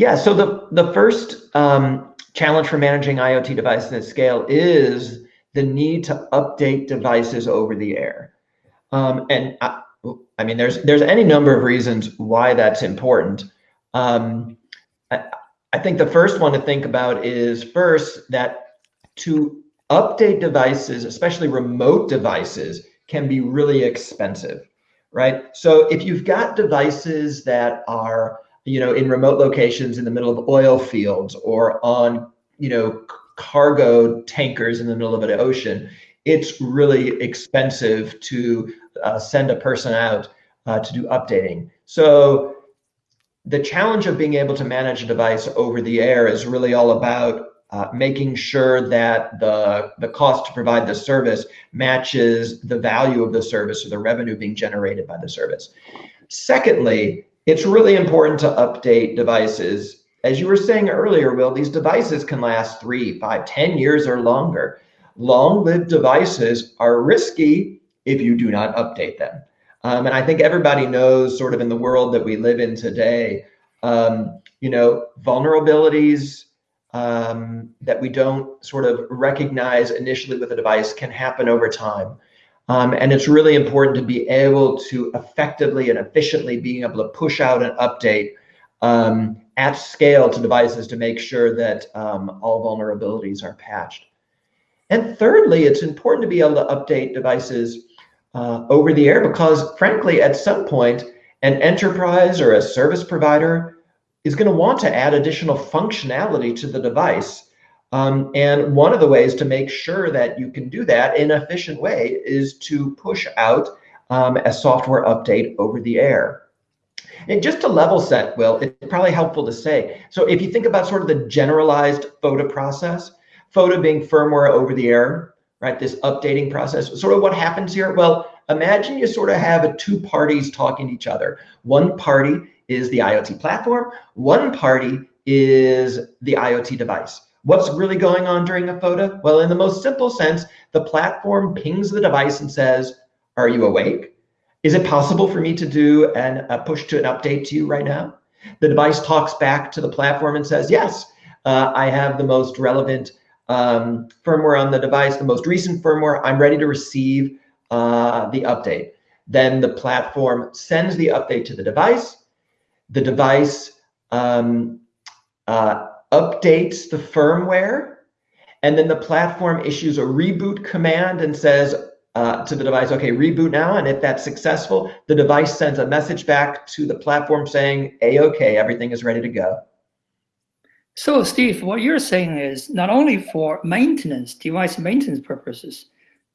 Yeah, so the, the first um, challenge for managing IoT devices at scale is the need to update devices over the air. Um, and I, I, mean, there's there's any number of reasons why that's important. Um, I, I think the first one to think about is first that to update devices, especially remote devices, can be really expensive, right? So if you've got devices that are, you know, in remote locations in the middle of oil fields or on, you know, cargo tankers in the middle of an ocean, it's really expensive to uh, send a person out uh, to do updating. So the challenge of being able to manage a device over the air is really all about uh, making sure that the, the cost to provide the service matches the value of the service or the revenue being generated by the service. Secondly, it's really important to update devices. As you were saying earlier, Will, these devices can last three, five, ten years or longer. Long-lived devices are risky if you do not update them. Um, and I think everybody knows sort of in the world that we live in today, um, you know, vulnerabilities, um, that we don't sort of recognize initially with a device can happen over time. Um, and it's really important to be able to effectively and efficiently being able to push out an update um, at scale to devices to make sure that um, all vulnerabilities are patched. And thirdly, it's important to be able to update devices uh, over the air because frankly, at some point, an enterprise or a service provider is going to want to add additional functionality to the device. Um, and one of the ways to make sure that you can do that in an efficient way is to push out um, a software update over the air. And just to level set, Will, it's probably helpful to say. So if you think about sort of the generalized FOTA process, FOTA being firmware over the air, right? This updating process, sort of what happens here? Well, imagine you sort of have two parties talking to each other. One party is the IoT platform. One party is the IoT device. What's really going on during a FOTA? Well, in the most simple sense, the platform pings the device and says, are you awake? Is it possible for me to do an, a push to an update to you right now? The device talks back to the platform and says, yes, uh, I have the most relevant um, firmware on the device, the most recent firmware. I'm ready to receive uh, the update. Then the platform sends the update to the device the device um, uh, updates the firmware, and then the platform issues a reboot command and says uh, to the device, okay, reboot now. And if that's successful, the device sends a message back to the platform saying, A-OK, everything is ready to go. So Steve, what you're saying is not only for maintenance, device maintenance purposes,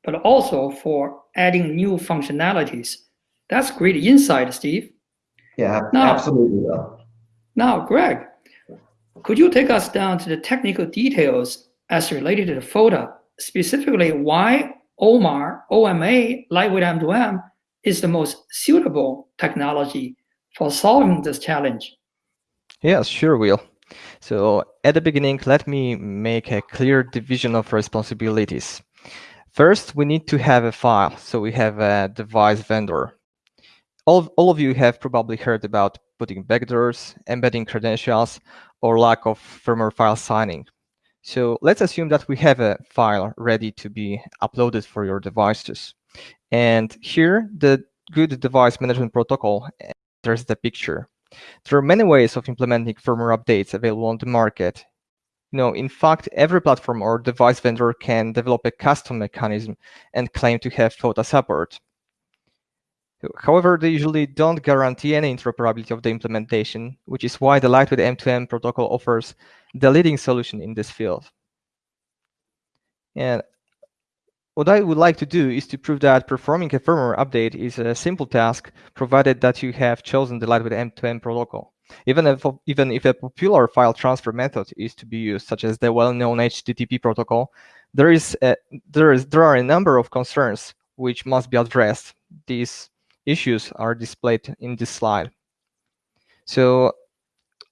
but also for adding new functionalities. That's great insight, Steve. Yeah, now, absolutely will. Now, Greg, could you take us down to the technical details as related to the FOTA, specifically why OMAR, OMA, lightweight M2M is the most suitable technology for solving this challenge? Yes, sure, Will. So at the beginning, let me make a clear division of responsibilities. First, we need to have a file. So we have a device vendor all, all of you have probably heard about putting backdoors, embedding credentials, or lack of firmware file signing. So let's assume that we have a file ready to be uploaded for your devices. And here, the good device management protocol enters the picture. There are many ways of implementing firmware updates available on the market. You know, in fact, every platform or device vendor can develop a custom mechanism and claim to have FOTA support. However, they usually don't guarantee any interoperability of the implementation, which is why the lightweight M2M protocol offers the leading solution in this field. And what I would like to do is to prove that performing a firmware update is a simple task, provided that you have chosen the lightweight M2M protocol. Even if, even if a popular file transfer method is to be used, such as the well-known HTTP protocol, there, is a, there, is, there are a number of concerns which must be addressed. These issues are displayed in this slide. So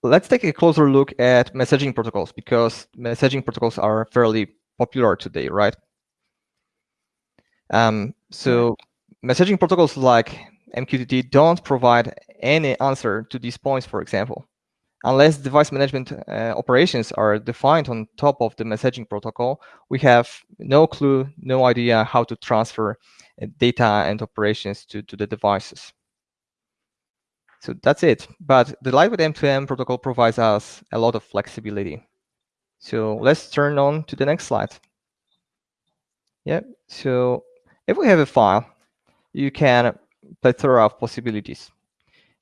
let's take a closer look at messaging protocols because messaging protocols are fairly popular today, right? Um, so messaging protocols like MQTT don't provide any answer to these points, for example. unless device management uh, operations are defined on top of the messaging protocol, we have no clue, no idea how to transfer Uh, data and operations to, to the devices. So that's it. But the Lightweight M2M protocol provides us a lot of flexibility. So let's turn on to the next slide. Yeah, so if we have a file, you can plethora of possibilities.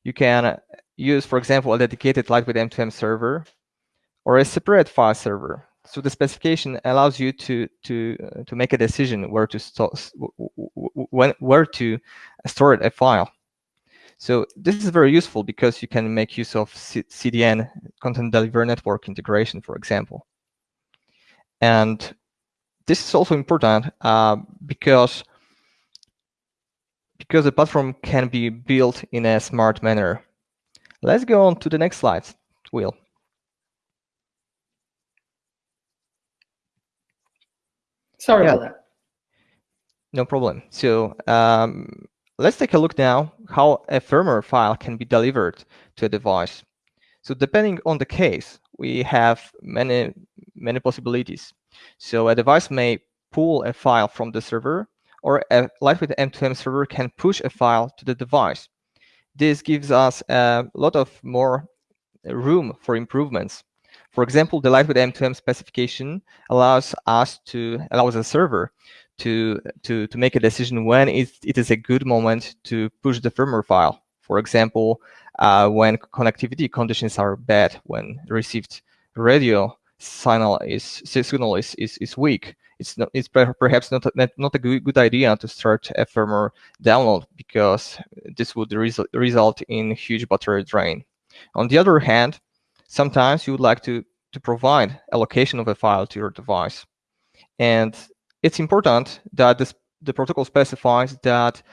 You can use, for example, a dedicated Lightweight M2M server or a separate file server. So the specification allows you to to uh, to make a decision where to store when where to store a file. So this is very useful because you can make use of C CDN content delivery network integration, for example. And this is also important uh, because because the platform can be built in a smart manner. Let's go on to the next slide, Will. Sorry yeah. about that. No problem. So um, let's take a look now how a firmware file can be delivered to a device. So depending on the case, we have many, many possibilities. So a device may pull a file from the server or a lightweight M2M server can push a file to the device. This gives us a lot of more room for improvements. For example, the lightweight M2M specification allows us to allows a server to to to make a decision when it, it is a good moment to push the firmware file. For example, uh, when connectivity conditions are bad, when received radio signal is signal is, is, is weak, it's not it's perhaps not a, not a good, good idea to start a firmware download because this would result result in huge battery drain. On the other hand, sometimes you would like to to provide a location of a file to your device, and it's important that this, the protocol specifies that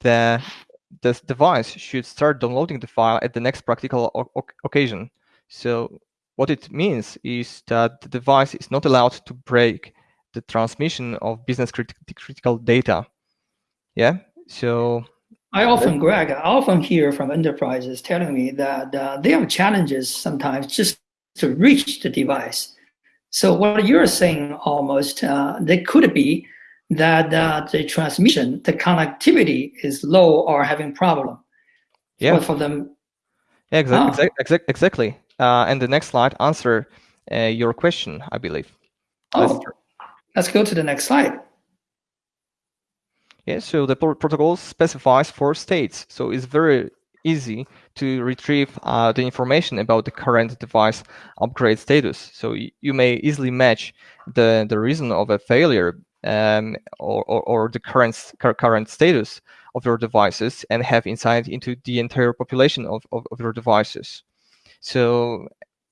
the the device should start downloading the file at the next practical occasion. So what it means is that the device is not allowed to break the transmission of business crit critical data. Yeah, so. I often, Greg, I often hear from enterprises telling me that uh, they have challenges sometimes just to reach the device. So what you're saying almost, uh, there could be that uh, the transmission, the connectivity is low or having problem. Yeah. For, for them. Yeah, exactly. Ah. exactly uh, and the next slide answer uh, your question, I believe. Oh, let's, let's go to the next slide. Yeah, so the protocol specifies four states. So it's very easy to retrieve uh, the information about the current device upgrade status. So you may easily match the, the reason of a failure um, or, or, or, the current current status of your devices and have insight into the entire population of, of, of your devices. So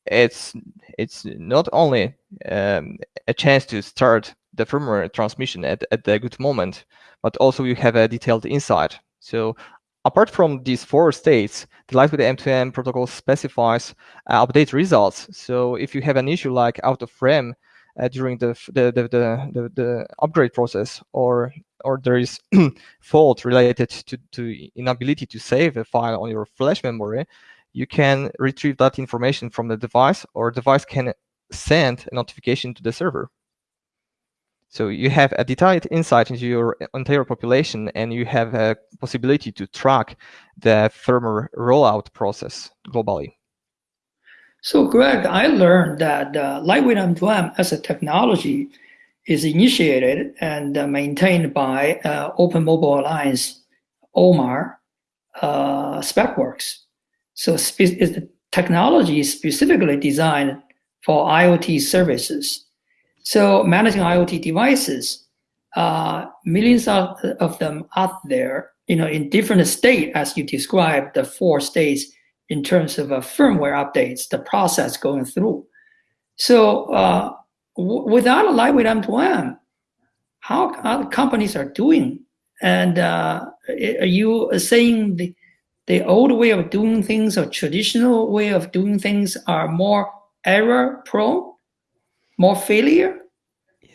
it's it's not only um, a chance to start the firmware transmission at, at the good moment, but also you have a detailed insight. So apart from these four states, the Lightweight M2M protocol specifies uh, update results. So if you have an issue like out of frame uh, during the the, the the, the upgrade process, or or there is fault related to, to inability to save a file on your flash memory, you can retrieve that information from the device or device can send a notification to the server. So you have a detailed insight into your entire population and you have a possibility to track the firmware rollout process globally. So Greg, I learned that uh, Lightweight M2M as a technology is initiated and uh, maintained by uh, Open Mobile Alliance, OMA, uh, SpecWorks. So is the technology is specifically designed for IoT services. So managing IoT devices, uh, millions of, of them out there, you know, in different state, as you described, the four states in terms of uh, firmware updates, the process going through. So uh, without a lightweight M2M, how, how companies are doing? And uh, are you saying the the old way of doing things or traditional way of doing things are more error prone, more failure?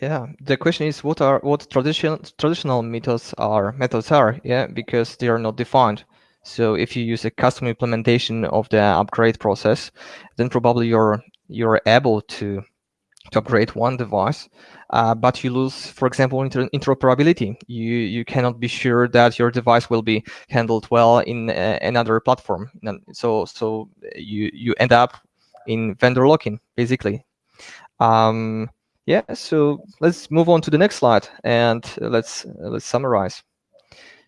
Yeah, the question is what are what traditional traditional methods are methods are, yeah, because they are not defined. So if you use a custom implementation of the upgrade process, then probably you're you're able to to upgrade one device, uh, but you lose, for example, inter interoperability. You you cannot be sure that your device will be handled well in uh, another platform. So so you you end up in vendor lock-in basically. Um, yeah. So let's move on to the next slide and let's let's summarize.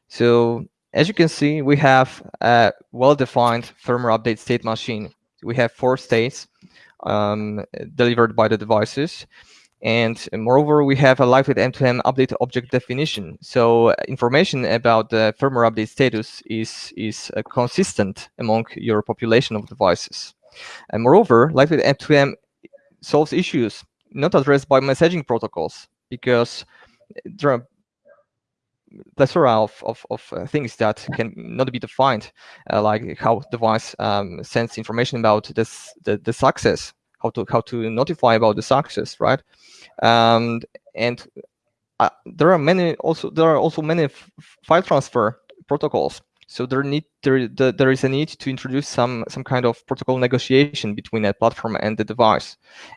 So as you can see, we have a well-defined firmware update state machine. We have four states um, delivered by the devices. And moreover, we have a lightweight M2M update object definition. So information about the firmware update status is, is uh, consistent among your population of devices. And moreover, lightweight M2M solves issues not addressed by messaging protocols because there are plethora of, of, of uh, things that can not be defined, uh, like how device um, sends information about this the, the success, how to how to notify about the success, right? Um, and uh, there are many also there are also many file transfer protocols. So there need there the, there is a need to introduce some some kind of protocol negotiation between a platform and the device,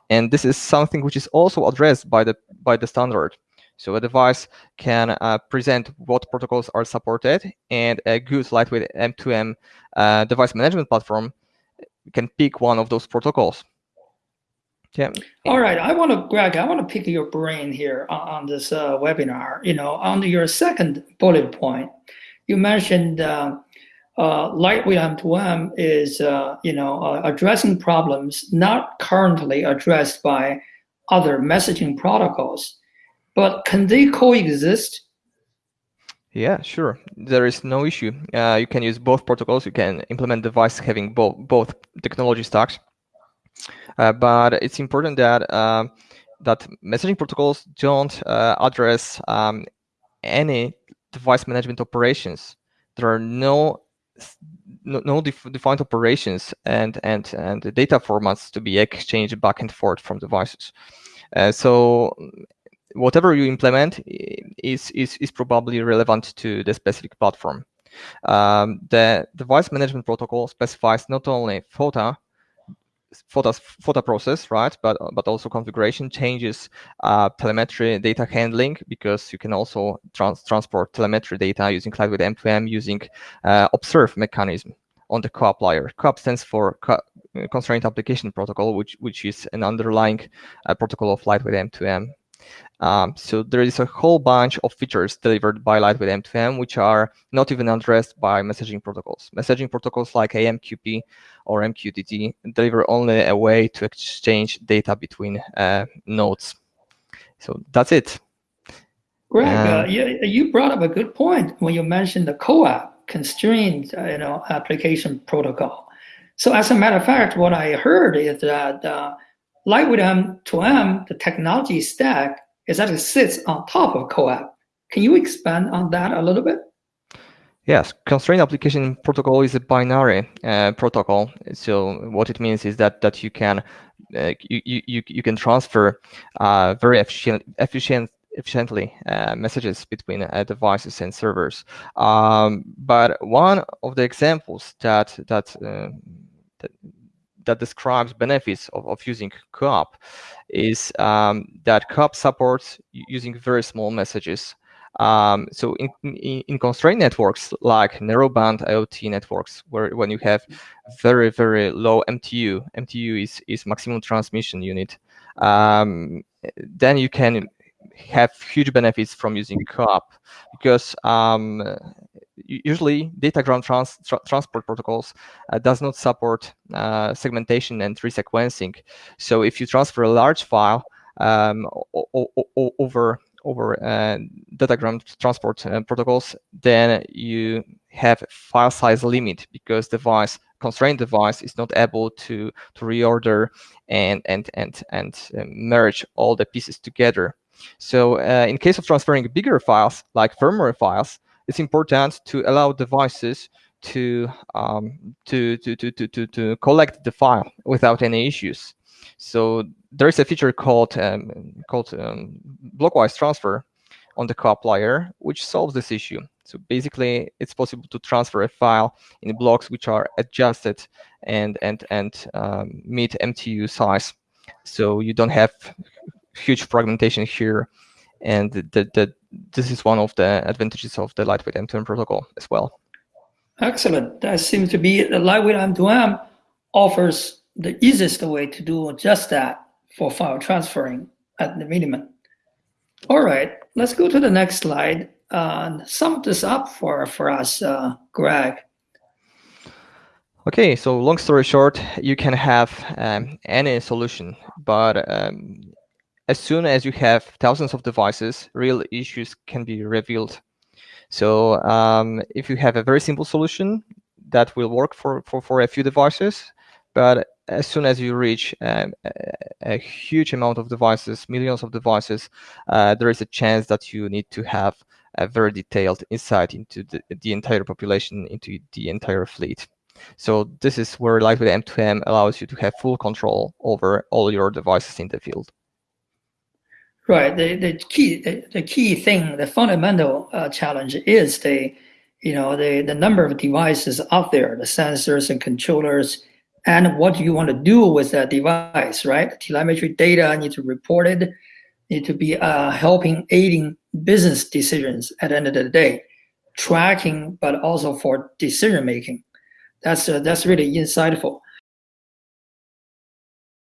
and this is something which is also addressed by the by the standard. So a device can uh, present what protocols are supported, and a good lightweight M2M uh, device management platform can pick one of those protocols. Yeah. All right. I want to, Greg, I want to pick your brain here on, on this uh, webinar. You know, on your second bullet point, you mentioned uh, uh, lightweight M2M is, uh, you know, addressing problems not currently addressed by other messaging protocols. But can they coexist? Yeah, sure. There is no issue. Uh, you can use both protocols. You can implement device having both both technology stacks. Uh, but it's important that uh, that messaging protocols don't uh, address um, any device management operations. There are no no, no def defined operations and and and data formats to be exchanged back and forth from devices. Uh, so whatever you implement is, is, is probably relevant to the specific platform. Um, the device management protocol specifies not only FOTA, FOTA, FOTA process, right, but, but also configuration changes, uh, telemetry data handling, because you can also trans transport telemetry data using Lightweight M2M using uh, observe mechanism on the COAP layer. COAP stands for Co Constraint Application Protocol, which, which is an underlying uh, protocol of Lightweight M2M. Um, so there is a whole bunch of features delivered by Lightweight M2M, which are not even addressed by messaging protocols. Messaging protocols like AMQP or MQTT deliver only a way to exchange data between uh, nodes. So that's it. Greg, uh, you, you brought up a good point when you mentioned the COAP, constrained uh, you know, application protocol. So as a matter of fact, what I heard is that uh, Lightweight M2M, the technology stack, is that it sits on top of COAP. Can you expand on that a little bit? Yes, constrained application protocol is a binary uh, protocol. So what it means is that that you can uh, you, you you can transfer uh, very efficient efficient efficiently uh, messages between uh, devices and servers. Um, but one of the examples that that, uh, that that describes benefits of, of using COAP is um, that COAP supports using very small messages. Um, so in, in, in, constrained networks like narrowband IoT networks, where when you have very, very low MTU, MTU is, is maximum transmission unit, um, then you can have huge benefits from using COAP because um, usually datagram trans tra transport protocols uh, does not support uh, segmentation and resequencing. So if you transfer a large file um, over over uh, datagram transport uh, protocols, then you have file size limit because device constrained device is not able to to reorder and and and and uh, merge all the pieces together. So uh, in case of transferring bigger files like firmware files, it's important to allow devices to, um, to, to, to, to, to, collect the file without any issues. So there is a feature called, um, called um, blockwise transfer on the COAP layer, which solves this issue. So basically, it's possible to transfer a file in blocks which are adjusted and and and um, meet MTU size. So you don't have huge fragmentation here, and the, the, this is one of the advantages of the lightweight M2M protocol as well. Excellent. That seems to be the lightweight M2M offers the easiest way to do just that for file transferring at the minimum. All right, let's go to the next slide. Uh, sum this up for, for us, uh, Greg. Okay, so long story short, you can have um, any solution, but um, as soon as you have thousands of devices, real issues can be revealed. So um, if you have a very simple solution that will work for, for, for a few devices, but as soon as you reach um, a, a, huge amount of devices, millions of devices, uh, there is a chance that you need to have a very detailed insight into the, the entire population, into the entire fleet. So this is where Lightweight M2M allows you to have full control over all your devices in the field. Right. The, the key the, the key thing, the fundamental uh, challenge is the you know the the number of devices out there, the sensors and controllers, and what you want to do with that device. Right. Telemetry data need to report it, need to be uh, helping aiding business decisions at the end of the day, tracking, but also for decision making. That's uh, that's really insightful.